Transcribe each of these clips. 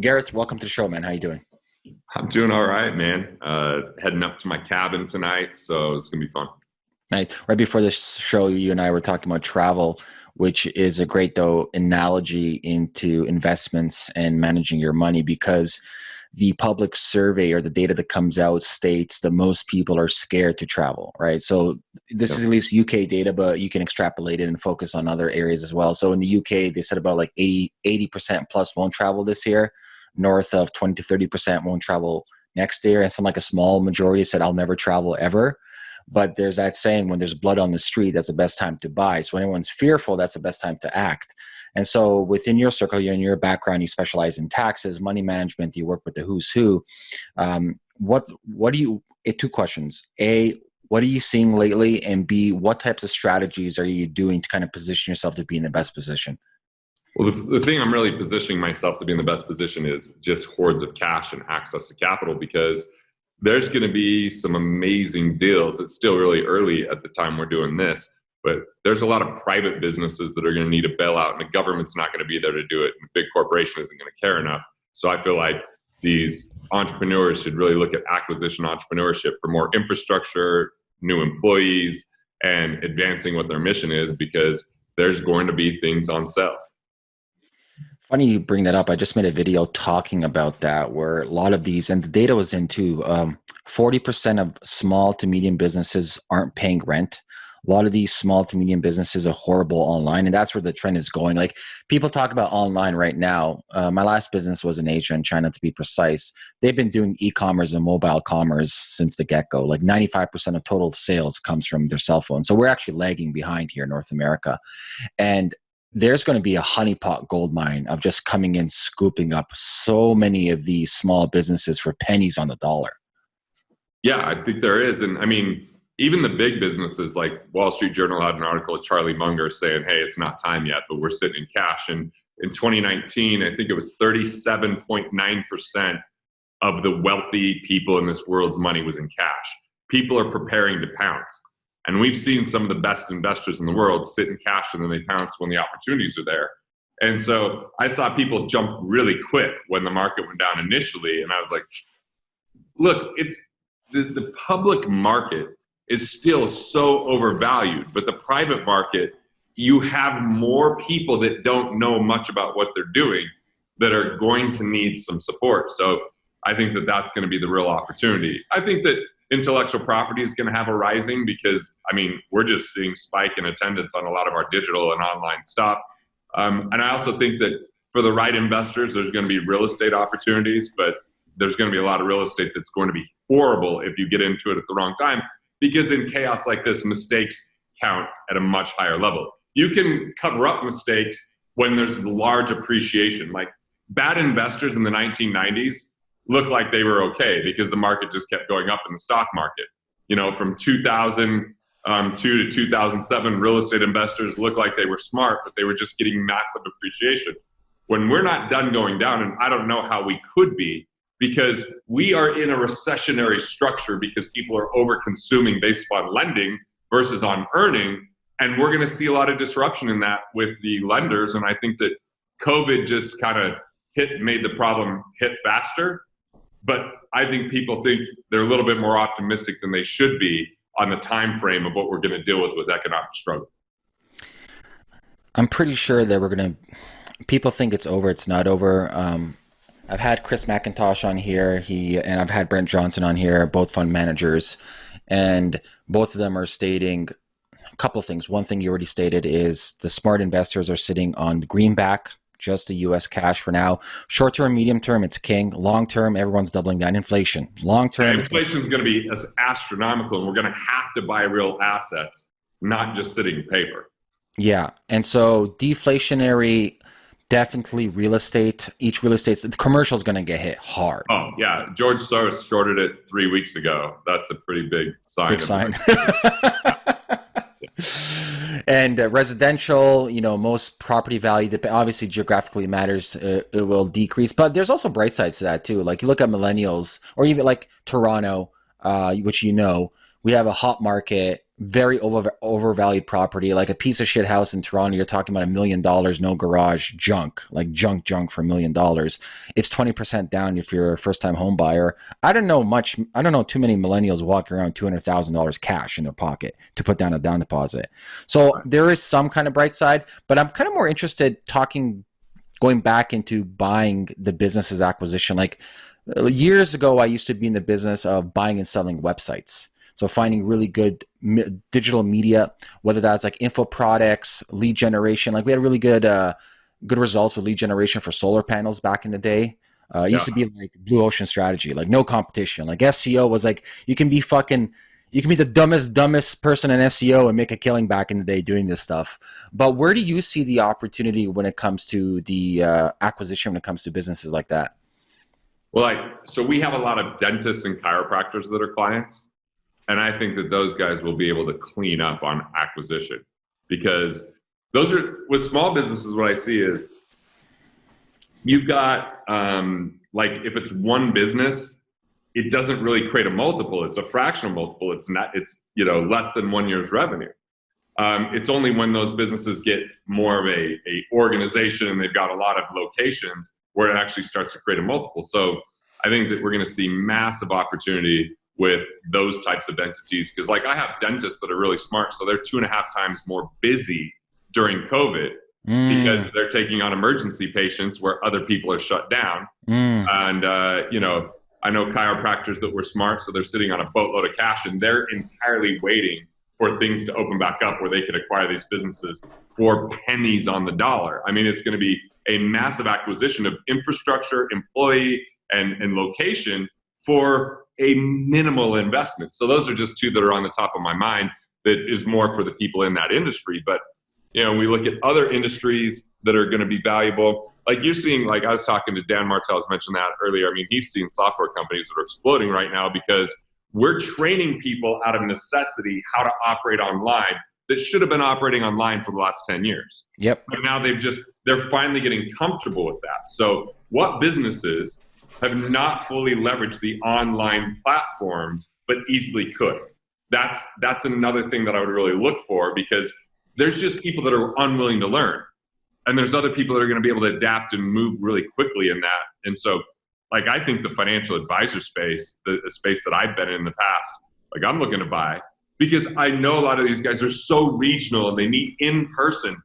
Garrett, welcome to the show, man. How you doing? I'm doing all right, man. Uh, heading up to my cabin tonight, so it's gonna be fun. Nice. Right before this show, you and I were talking about travel, which is a great though analogy into investments and managing your money because the public survey or the data that comes out states that most people are scared to travel, right? So this is at least UK data, but you can extrapolate it and focus on other areas as well. So in the UK, they said about like 80, 80% plus won't travel this year, north of 20 to 30% won't travel next year. And some like a small majority said, I'll never travel ever. But there's that saying when there's blood on the street, that's the best time to buy. So when anyone's fearful, that's the best time to act. And so within your circle, you're in your background, you specialize in taxes, money management, you work with the who's who. Um, what, what do you, eh, two questions. A, what are you seeing lately? And B, what types of strategies are you doing to kind of position yourself to be in the best position? Well, the, the thing I'm really positioning myself to be in the best position is just hordes of cash and access to capital because there's going to be some amazing deals. It's still really early at the time we're doing this, but there's a lot of private businesses that are going to need a bailout, and the government's not going to be there to do it. And the big corporation isn't going to care enough. So I feel like these entrepreneurs should really look at acquisition entrepreneurship for more infrastructure, new employees, and advancing what their mission is because there's going to be things on sale. Funny you bring that up. I just made a video talking about that where a lot of these, and the data was into 40% um, of small to medium businesses aren't paying rent. A lot of these small to medium businesses are horrible online and that's where the trend is going. Like people talk about online right now. Uh, my last business was in asia and china to be precise. They've been doing e-commerce and mobile commerce since the get-go. Like 95% of total sales comes from their cell phone. So we're actually lagging behind here in north america. And there's going to be a honeypot gold mine of just coming in scooping up so many of these small businesses for pennies on the dollar yeah i think there is and i mean even the big businesses like Wall Street Journal had an article of Charlie Munger saying, hey, it's not time yet, but we're sitting in cash. And in 2019, I think it was 37.9% of the wealthy people in this world's money was in cash. People are preparing to pounce. And we've seen some of the best investors in the world sit in cash and then they pounce when the opportunities are there. And so I saw people jump really quick when the market went down initially. And I was like, look, it's the, the public market is still so overvalued. But the private market, you have more people that don't know much about what they're doing that are going to need some support. So I think that that's going to be the real opportunity. I think that intellectual property is going to have a rising because, I mean, we're just seeing spike in attendance on a lot of our digital and online stuff. Um, and I also think that for the right investors, there's going to be real estate opportunities, but there's going to be a lot of real estate that's going to be horrible if you get into it at the wrong time because in chaos like this, mistakes count at a much higher level. You can cover up mistakes when there's large appreciation. Like bad investors in the 1990s looked like they were okay because the market just kept going up in the stock market. You know, from 2002 um, to 2007, real estate investors looked like they were smart, but they were just getting massive appreciation. When we're not done going down, and I don't know how we could be, because we are in a recessionary structure because people are over consuming based upon lending versus on earning. And we're going to see a lot of disruption in that with the lenders. And I think that COVID just kind of hit, made the problem hit faster. But I think people think they're a little bit more optimistic than they should be on the time frame of what we're going to deal with with economic struggle. I'm pretty sure that we're going to. People think it's over. It's not over. Um, I've had Chris McIntosh on here. He and I've had Brent Johnson on here, both fund managers, and both of them are stating a couple of things. One thing you already stated is the smart investors are sitting on greenback, just the U.S. cash for now. Short term, medium term, it's king. Long term, everyone's doubling down. Inflation. Long term, yeah, inflation is going to be as astronomical, and we're going to have to buy real assets, not just sitting in paper. Yeah, and so deflationary definitely real estate. Each real estate, the commercial is going to get hit hard. Oh yeah, George Soros shorted it three weeks ago. That's a pretty big sign. Big sign. and uh, residential, you know, most property value, that obviously geographically matters. Uh, it will decrease, but there's also bright sides to that too. Like you look at millennials, or even like Toronto, uh, which you know, we have a hot market, very over overvalued property, like a piece of shit house in Toronto. You're talking about a million dollars, no garage, junk, like junk, junk for a million dollars. It's twenty percent down if you're a first time home buyer. I don't know much. I don't know too many millennials walking around two hundred thousand dollars cash in their pocket to put down a down deposit. So there is some kind of bright side, but I'm kind of more interested talking, going back into buying the business's acquisition. Like uh, years ago, I used to be in the business of buying and selling websites so finding really good digital media, whether that's like info products, lead generation. Like we had really good uh, good results with lead generation for solar panels back in the day. Uh, it yeah. used to be like blue ocean strategy, like no competition. Like SEO was like you can be fucking you can be the dumbest dumbest person in SEO and make a killing back in the day doing this stuff. But where do you see the opportunity when it comes to the uh, acquisition when it comes to businesses like that? Well, like so we have a lot of dentists and chiropractors that are clients and I think that those guys will be able to clean up on acquisition because those are with small businesses. What I see is you've got um, like if it's one business, it doesn't really create a multiple. It's a fractional multiple. It's not. It's you know less than one year's revenue. Um, it's only when those businesses get more of a, a organization and they've got a lot of locations where it actually starts to create a multiple. So I think that we're going to see massive opportunity with those types of entities because like i have dentists that are really smart so they're two and a half times more busy during covid mm. because they're taking on emergency patients where other people are shut down mm. and uh, you know i know chiropractors that were smart so they're sitting on a boatload of cash and they're entirely waiting for things to open back up where they could acquire these businesses for pennies on the dollar i mean it's going to be a massive acquisition of infrastructure employee and, and location for a minimal investment. So those are just two that are on the top of my mind that is more for the people in that industry. But you know, we look at other industries that are going to be valuable. Like you're seeing, like I was talking to Dan Martell's mentioned that earlier. I mean, he's seeing software companies that are exploding right now because we're training people out of necessity how to operate online that should have been operating online for the last 10 years. Yep. But now they've just, they're finally getting comfortable with that. So what businesses have not fully leveraged the online platforms, but easily could. That's that's another thing that I would really look for because there's just people that are unwilling to learn, and there's other people that are going to be able to adapt and move really quickly in that. And so, like I think the financial advisor space, the, the space that I've been in, in the past, like I'm looking to buy because I know a lot of these guys are so regional and they meet in person.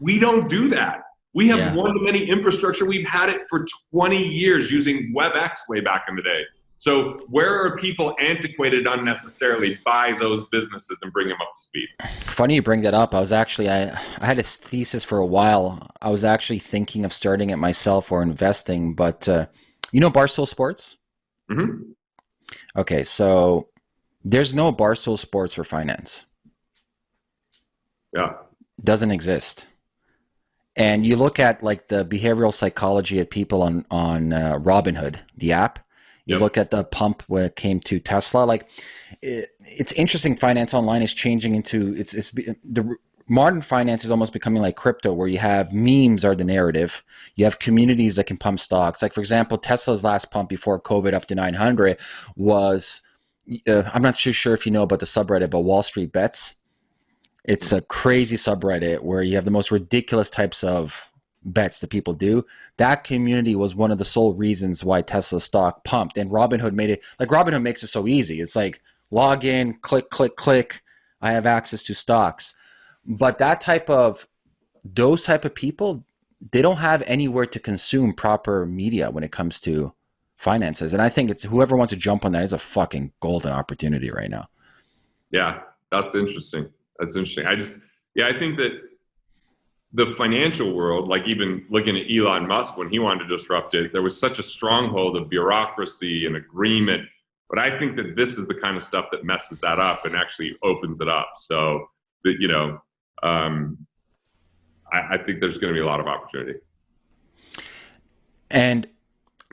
We don't do that. We have yeah. one to many infrastructure. We've had it for 20 years using WebEx way back in the day. So where are people antiquated unnecessarily by those businesses and bring them up to speed? Funny you bring that up. I was actually I I had a thesis for a while. I was actually thinking of starting it myself or investing, but uh, you know Barstool Sports. Mm-hmm. Okay, so there's no Barstool Sports for finance. Yeah, doesn't exist and you look at like the behavioral psychology of people on on uh, Robinhood, the app. You yep. look at the pump when it came to Tesla. Like, it, it's interesting. Finance online is changing into it's, it's the modern finance is almost becoming like crypto, where you have memes are the narrative. You have communities that can pump stocks. Like for example, Tesla's last pump before COVID up to 900 was. Uh, I'm not too sure if you know about the subreddit, but Wall Street Bets it's a crazy subreddit where you have the most ridiculous types of bets that people do. That community was one of the sole reasons why Tesla stock pumped. And Robinhood made it like Robinhood makes it so easy. It's like log in, click, click, click. I have access to stocks. But that type of those type of people, they don't have anywhere to consume proper media when it comes to finances. And I think it's whoever wants to jump on that is a fucking golden opportunity right now. Yeah, that's interesting that's interesting. I just, yeah, I think that the financial world, like even looking at Elon Musk when he wanted to disrupt it, there was such a stronghold of bureaucracy and agreement. But I think that this is the kind of stuff that messes that up and actually opens it up. So that you know, um, I, I think there's going to be a lot of opportunity. And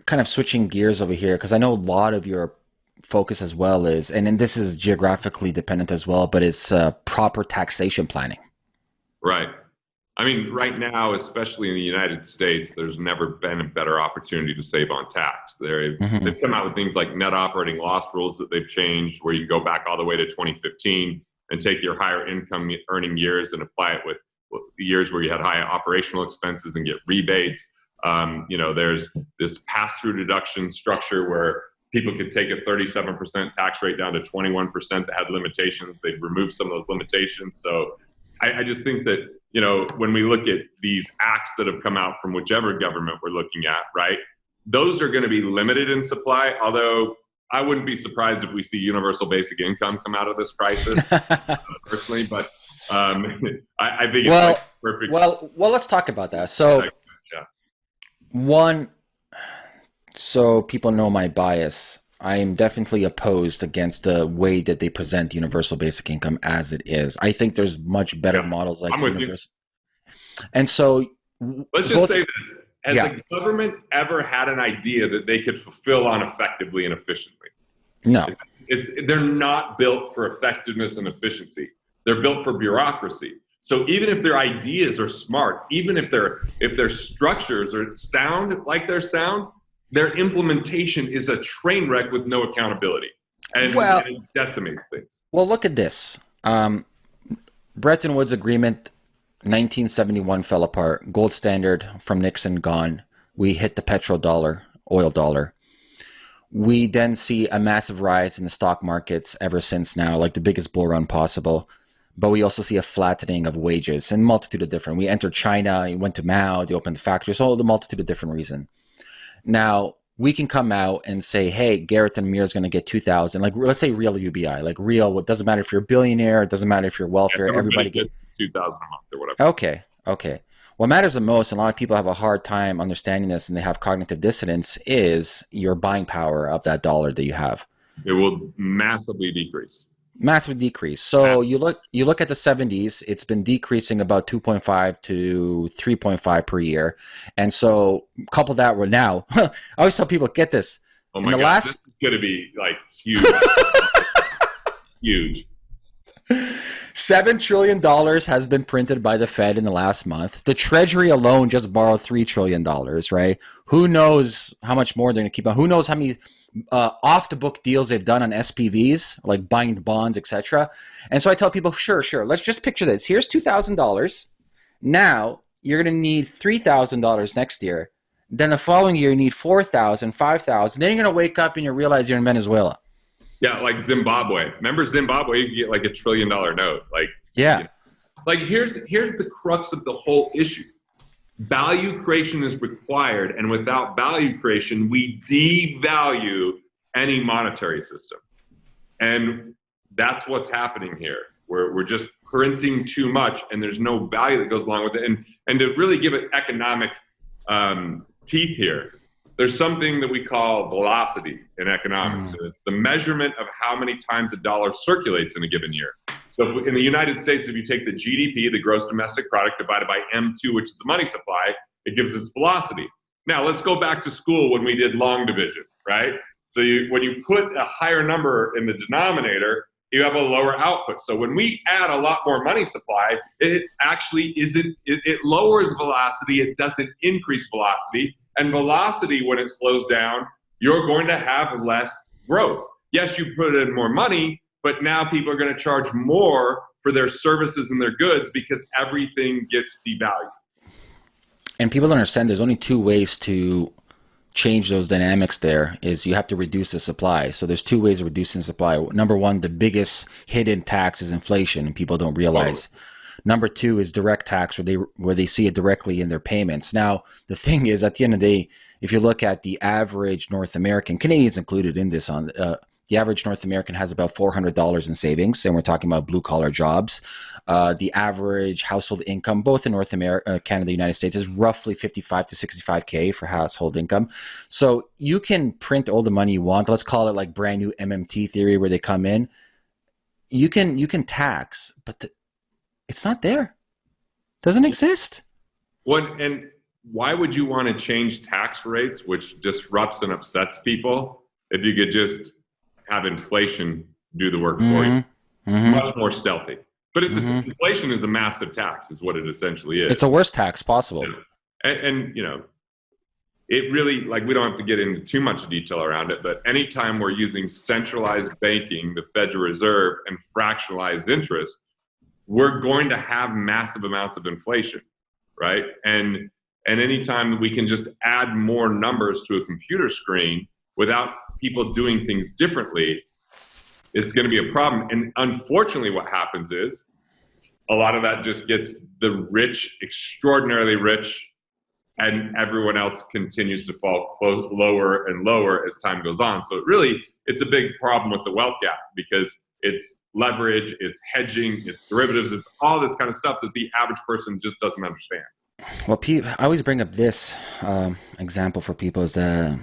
kind of switching gears over here, because I know a lot of your focus as well is, and, and this is geographically dependent as well, but it's uh, proper taxation planning. Right. I mean, right now, especially in the United States, there's never been a better opportunity to save on tax. They've, mm-hmm. they've come out with things like net operating loss rules that they've changed, where you go back all the way to 2015 and take your higher income earning years and apply it with, with years where you had high operational expenses and get rebates. Um, you know, there's this pass-through deduction structure where people could take a 37% tax rate down to 21% that had limitations. They've removed some of those limitations. So I, I, just think that, you know, when we look at these acts that have come out from whichever government we're looking at, right, those are going to be limited in supply, although I wouldn't be surprised if we see universal basic income come out of this crisis, personally, but um, I, I, think well, like perfect. Well, well, let's talk about that. So, yeah. one, so people know my bias. I am definitely opposed against the way that they present universal basic income as it is. I think there's much better yeah, models like universal. And so let's just say this. Has yeah. the government ever had an idea that they could fulfill on effectively and efficiently? No. It's, it's they're not built for effectiveness and efficiency. They're built for bureaucracy. So even if their ideas are smart, even if their if their structures are sound like they're sound, their implementation is a train wreck with no accountability, and, well, and it decimates things. Well, look at this. Um, Bretton Woods Agreement, 1971 fell apart. Gold standard from Nixon gone. We hit the petrodollar, oil dollar. We then see a massive rise in the stock markets ever since now, like the biggest bull run possible. But we also see a flattening of wages and multitude of different. We entered China, we went to Mao, they opened the factories, all the multitude of different reasons. Now we can come out and say, "Hey, Garrett and Amir is going to get two thousand. Like, let's say real UBI, like real. It doesn't matter if you're a billionaire. It doesn't matter if you're welfare. Yeah, everybody, everybody gets two thousand a month or whatever. Okay, okay. What matters the most, and a lot of people have a hard time understanding this, and they have cognitive dissonance, is your buying power of that dollar that you have. It will massively decrease massive decrease. So you look you look at the 70s, it's been decreasing about 2.5 to 3.5 per year. And so couple that with now, I always tell people get this. Oh my god, last... this is going to be like huge. huge. Seven trillion dollars has been printed by the Fed in the last month. The Treasury alone just borrowed three trillion dollars, right? Who knows how much more they're going to keep on? Who knows how many uh, off the book deals they've done on SPVs, like buying the bonds, etc. And so I tell people, sure, sure, let's just picture this. Here's two thousand dollars. Now you're going to need three thousand dollars next year. Then the following year you need four thousand, five thousand. Then you're going to wake up and you realize you're in Venezuela. Yeah, like Zimbabwe. Remember Zimbabwe? You get like a trillion dollar note. Like yeah. You know, like here's here's the crux of the whole issue value creation is required and without value creation we devalue any monetary system. And that's what's happening here. We're, we're just printing too much and there's no value that goes along with it. And and to really give it economic um, teeth here there's something that we call velocity in economics. Mm. it's the measurement of how many times a dollar circulates in a given year so in the United States, if you take the GDP, the gross domestic product, divided by M2, which is the money supply, it gives us velocity. Now let's go back to school when we did long division, right? So you, when you put a higher number in the denominator, you have a lower output. So when we add a lot more money supply, it actually isn't, it, it lowers velocity, it doesn't increase velocity. And velocity, when it slows down, you're going to have less growth. Yes, you put in more money, but now people are going to charge more for their services and their goods because everything gets devalued. And people don't understand there's only two ways to change those dynamics there is you have to reduce the supply. So there's two ways of reducing supply. Number one, the biggest hidden tax is inflation and people don't realize. Oh. Number two is direct tax where they where they see it directly in their payments. Now, the thing is at the end of the day, if you look at the average North American, Canadians included in this on uh, the average North American has about $400 in savings, and we're talking about blue collar jobs. Uh, the average household income, both in North America, uh, Canada, United States, is roughly 55 to 65K for household income. So you can print all the money you want. Let's call it like brand new MMT theory where they come in. You can, you can tax, but the, it's not there. Doesn't exist. What, and why would you want to change tax rates, which disrupts and upsets people, if you could just have inflation do the work mm-hmm. for you. It's mm-hmm. much more stealthy. But it's mm-hmm. a, inflation is a massive tax, is what it essentially is. It's a worst tax possible. And, and, you know, it really like we don't have to get into too much detail around it, but anytime we're using centralized banking, the Federal Reserve, and fractionalized interest, we're going to have massive amounts of inflation, right? And and anytime we can just add more numbers to a computer screen without people doing things differently, it's going to be a problem. And unfortunately, what happens is a lot of that just gets the rich, extraordinarily rich, and everyone else continues to fall close, lower and lower as time goes on. So it really, it's a big problem with the wealth gap because it's leverage, it's hedging, it's derivatives, it's all this kind of stuff that the average person just doesn't understand. Well, I always bring up this um, example for people is the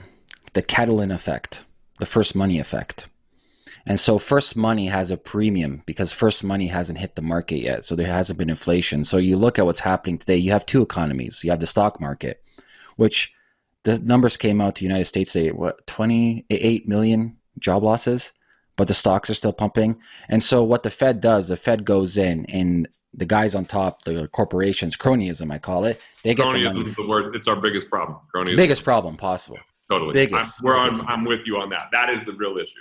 the Cantillon effect, the first money effect. And so first money has a premium because first money hasn't hit the market yet. So there hasn't been inflation. So you look at what's happening today, you have two economies. You have the stock market, which the numbers came out to the United States say what 28 million job losses, but the stocks are still pumping. And so what the Fed does, the Fed goes in and the guys on top, the corporations, cronyism, I call it. They get cronyism the money. is the word. It's our biggest problem. Cronyism. Biggest problem possible. Totally. Biggest. I'm, we're biggest. On, I'm with you on that. That is the real issue.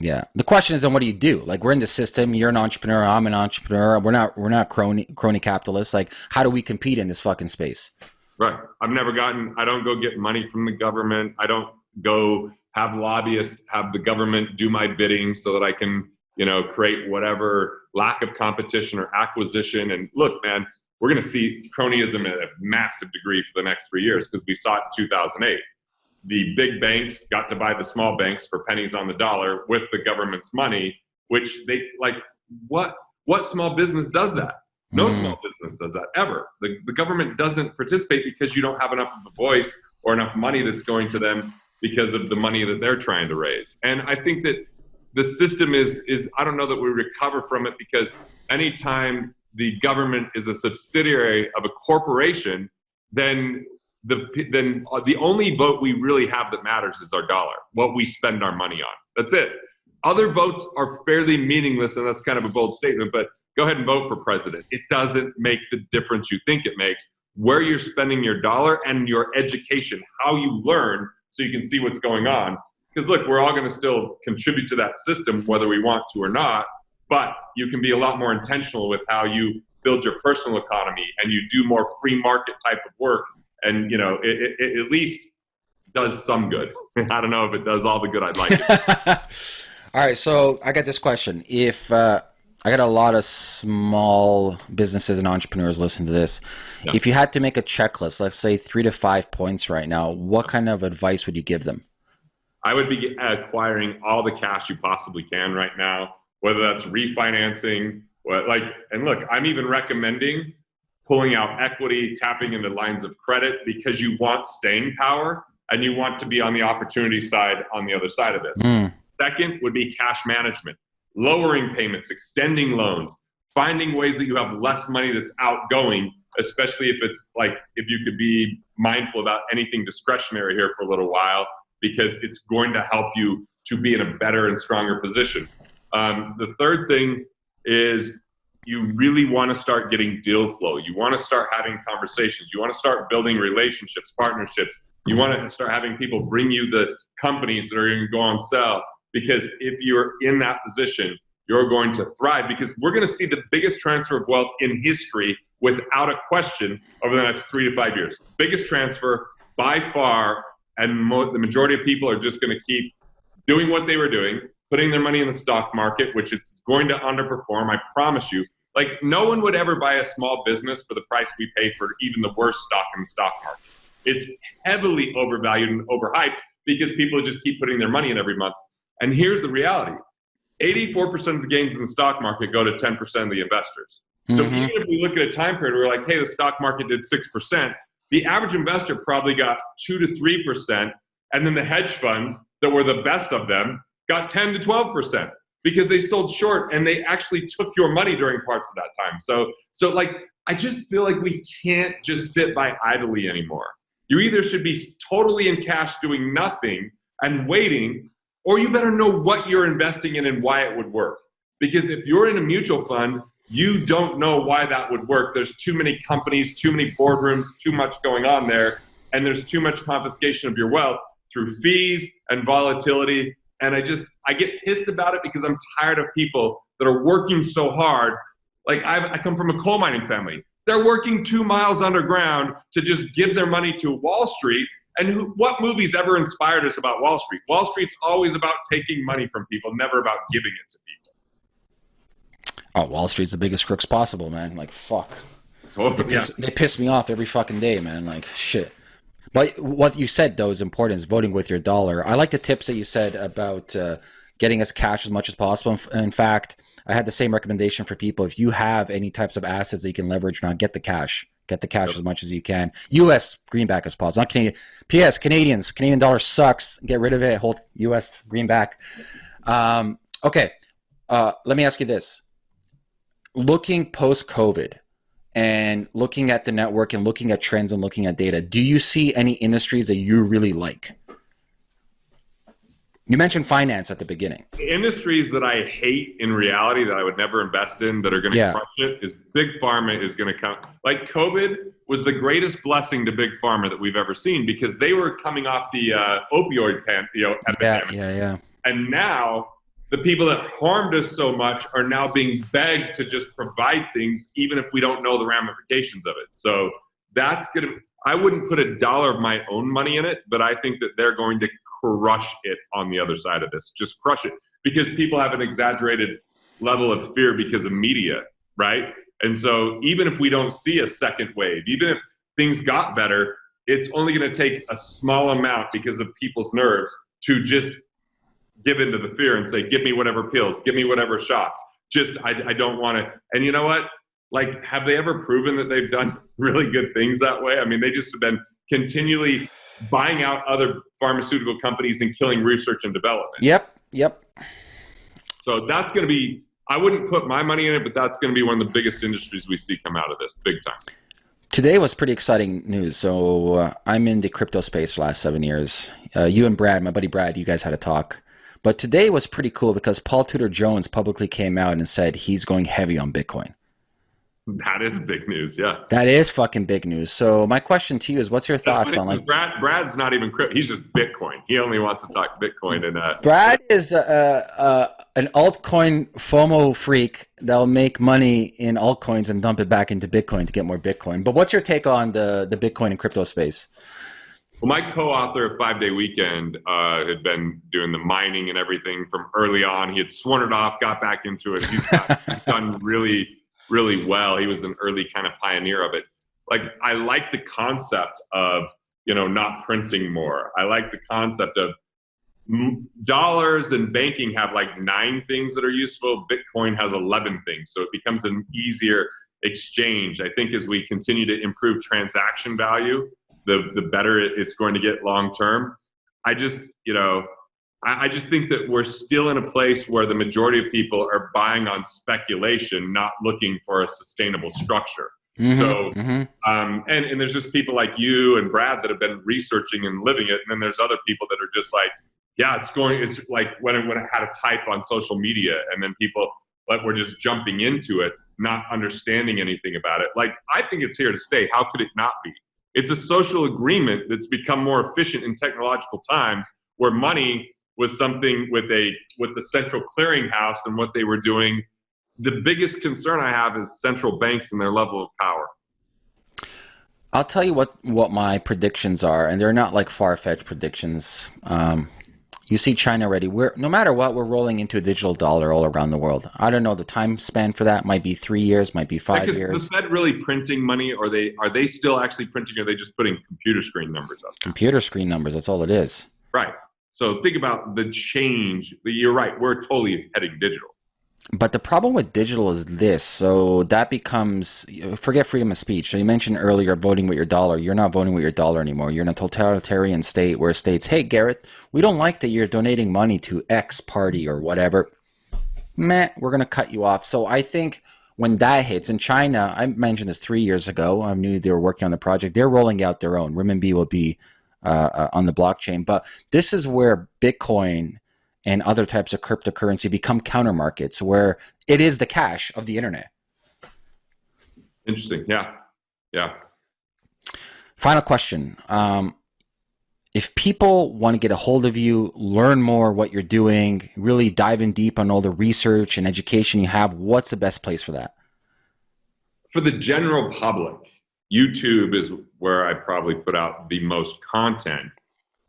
Yeah. The question is then what do you do? Like we're in the system, you're an entrepreneur, I'm an entrepreneur. We're not we're not crony crony capitalists. Like how do we compete in this fucking space? Right. I've never gotten I don't go get money from the government. I don't go have lobbyists have the government do my bidding so that I can, you know, create whatever lack of competition or acquisition. And look, man, we're going to see cronyism at a massive degree for the next three years because we saw it in 2008 the big banks got to buy the small banks for pennies on the dollar with the government's money, which they like what what small business does that? No mm. small business does that ever. The, the government doesn't participate because you don't have enough of a voice or enough money that's going to them because of the money that they're trying to raise. And I think that the system is is I don't know that we recover from it because anytime the government is a subsidiary of a corporation, then the then uh, the only vote we really have that matters is our dollar, what we spend our money on. That's it. Other votes are fairly meaningless, and that's kind of a bold statement. But go ahead and vote for president. It doesn't make the difference you think it makes. Where you're spending your dollar and your education, how you learn, so you can see what's going on. Because look, we're all going to still contribute to that system, whether we want to or not. But you can be a lot more intentional with how you build your personal economy and you do more free market type of work and you know it, it, it at least does some good. I don't know if it does all the good I'd like. all right, so I got this question: If uh, I got a lot of small businesses and entrepreneurs listen to this, yeah. if you had to make a checklist, let's say three to five points right now, what kind of advice would you give them? I would be acquiring all the cash you possibly can right now, whether that's refinancing, what like, and look, I'm even recommending pulling out equity, tapping into lines of credit because you want staying power and you want to be on the opportunity side on the other side of this. Mm. Second would be cash management, lowering payments, extending loans, finding ways that you have less money that's outgoing, especially if it's like if you could be mindful about anything discretionary here for a little while because it's going to help you to be in a better and stronger position. Um, the third thing is you really want to start getting deal flow. You want to start having conversations. You want to start building relationships, partnerships. You want to start having people bring you the companies that are going to go on sale Because if you're in that position, you're going to thrive because we're going to see the biggest transfer of wealth in history without a question over the next three to five years. Biggest transfer by far, and mo- the majority of people are just going to keep doing what they were doing, putting their money in the stock market, which it's going to underperform, I promise you. Like, no one would ever buy a small business for the price we pay for even the worst stock in the stock market. It's heavily overvalued and overhyped because people just keep putting their money in every month. And here's the reality 84% of the gains in the stock market go to 10% of the investors. So mm-hmm. even if we look at a time period where we're like, hey, the stock market did 6%, the average investor probably got 2 to 3%. And then the hedge funds that were the best of them got 10 to 12% because they sold short and they actually took your money during parts of that time. So, so like, I just feel like we can't just sit by idly anymore. You either should be totally in cash doing nothing and waiting, or you better know what you're investing in and why it would work. Because if you're in a mutual fund, you don't know why that would work. There's too many companies, too many boardrooms, too much going on there, and there's too much confiscation of your wealth through fees and volatility. And I just, I get pissed about it because I'm tired of people that are working so hard. Like I've, I come from a coal mining family. They're working two miles underground to just give their money to Wall Street. And who, what movies ever inspired us about Wall Street? Wall Street's always about taking money from people, never about giving it to people. Oh, Wall Street's the biggest crooks possible, man. Like fuck. Oh, They yeah. they piss me off every fucking day, man. Like shit. But what you said though is important. Is voting with your dollar. I like the tips that you said about uh, getting us cash as much as possible. In fact, I had the same recommendation for people. If you have any types of assets that you can leverage now, get the cash. Get the cash as much as you can. U.S. greenback as possible, not Canadian. P.S. Canadians, Canadian dollar sucks. Get rid of it. Hold U.S. greenback. Um, okay. Uh, let me ask you this: Looking post COVID, and looking at the network and looking at trends and looking at data, do you see any industries that you really like? You mentioned finance at the beginning. industries that I hate in reality that I would never invest in that are going to Yeah. crush it is big pharma is going to come. Like COVID was the greatest blessing to big pharma that we've ever seen because they were coming off the uh, opioid pan, you know, Yeah, yeah, yeah. and now the people that harmed us so much are now being begged to just provide things, even if we don't know the ramifications of it. So that's going to. I wouldn't put a dollar of my own money in it, but I think that they're going to crush it on the other side of this. Just crush it because people have an exaggerated level of fear because of media, right? And so even if we don't see a second wave, even if things got better, it's only going to take a small amount because of people's nerves to just give into the fear and say, give me whatever pills, give me whatever shots. Just, I, I don't want to. And you know what? Like, have they ever proven that they've done really good things that way? I mean, they just have been continually buying out other pharmaceutical companies and killing research and development. Yep, yep. So that's going to be, I wouldn't put my money in it, but that's going to be one of the biggest industries we see come out of this big time. Today was pretty exciting news. So uh, I'm in the crypto space for the last seven years. Uh, you and Brad, my buddy Brad, you guys had a talk. But today was pretty cool because Paul Tudor Jones publicly came out and said he's going heavy on Bitcoin. That is big news. Yeah. That is fucking big news. So my question to you is, what's your thoughts on like Brad? Brad's not even crypto. He's just Bitcoin. He only wants to talk Bitcoin and uh, Brad is uh, uh, an altcoin FOMO freak that'll make money in altcoins and dump it back into Bitcoin to get more Bitcoin. But what's your take on the the Bitcoin and crypto space? Well, my co-author of Five Day Weekend uh, had been doing the mining and everything from early on. He had sworn it off, got back into it. He's, got, he's done really, really well. He was an early kind of pioneer of it. Like I like the concept of you know not printing more. I like the concept of dollars and banking have like nine things that are useful. Bitcoin has eleven things, so it becomes an easier exchange. I think as we continue to improve transaction value the the better it's going to get long term. I just you know I, I just think that we're still in a place where the majority of people are buying on speculation, not looking for a sustainable structure. Mhm, So- mhm. Um, and and there's just people like you and Brad that have been researching and living it, and then there's other people that are just like, yeah, it's going. It's like when it, when it had its hype on social media, and then people like were just jumping into it, not understanding anything about it. Like I think it's here to stay. How could it not be? It's a social agreement that's become more efficient in technological times, where money was something with a with the central clearinghouse and what they were doing. The biggest concern I have is central banks and their level of power. I'll tell you what what my predictions are, and they're not like far fetched predictions. Um, you see China already. We're no matter what, we're rolling into a digital dollar all around the world. I don't know the time span for that. Might be three years, might be five Like, is years. the Fed really printing money, or they are they still actually printing, or are they just putting computer screen numbers up? Computer screen numbers. That's all it is. Right. So think about the change. You're right. We're totally heading digital. But the problem with digital is this. So that becomes forget freedom of speech. So you mentioned earlier voting with your dollar. You're not voting with your dollar anymore. You're in a totalitarian state where states, hey Garrett, we don't like that you're donating money to X party or whatever. Meh, we're gonna cut you off. So I think when that hits in China, I mentioned this three years ago. I knew they were working on the project. They're rolling out their own. Renminbi will be uh, uh, on the blockchain, but this is where Bitcoin and other types of cryptocurrency become counter markets where it is the cash of the internet. Interesting. Yeah. Yeah. Final question. Um, if people want to get a hold of you, learn more what you're doing, really dive in deep on all the research and education you have, what's the best place for that? For the general public, YouTube is where I probably put out the most content.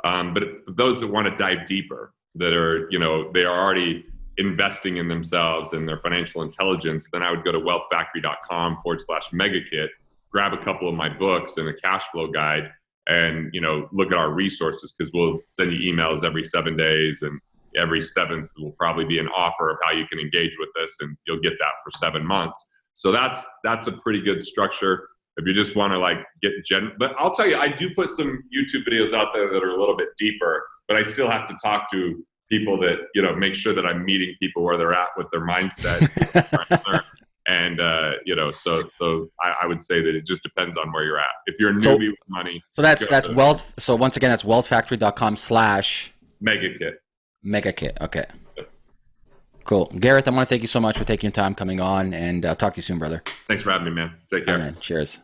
Um, but those that want to dive deeper, that are, you know, they are already investing in themselves and their financial intelligence, then I would go to wealthfactory.com forward slash megakit, grab a couple of my books and a cash flow guide and, you know, look at our resources because we'll send you emails every seven days and every seventh will probably be an offer of how you can engage with us and you'll get that for seven months. So that's, that's a pretty good structure if you just want to like get gen but i'll tell you i do put some youtube videos out there that are a little bit deeper but i still have to talk to people that you know make sure that i'm meeting people where they're at with their mindset and uh, you know so so I, I, would say that it just depends on where you're at if you're a newbie so, with money so that's that's to, wealth so once again that's wealthfactory.com slash mega kit mega kit okay Cool. Garrett, I want to thank you so much for taking your time coming on and uh, talk to you soon, brother. Thanks for having me, man. Take care. man. Cheers.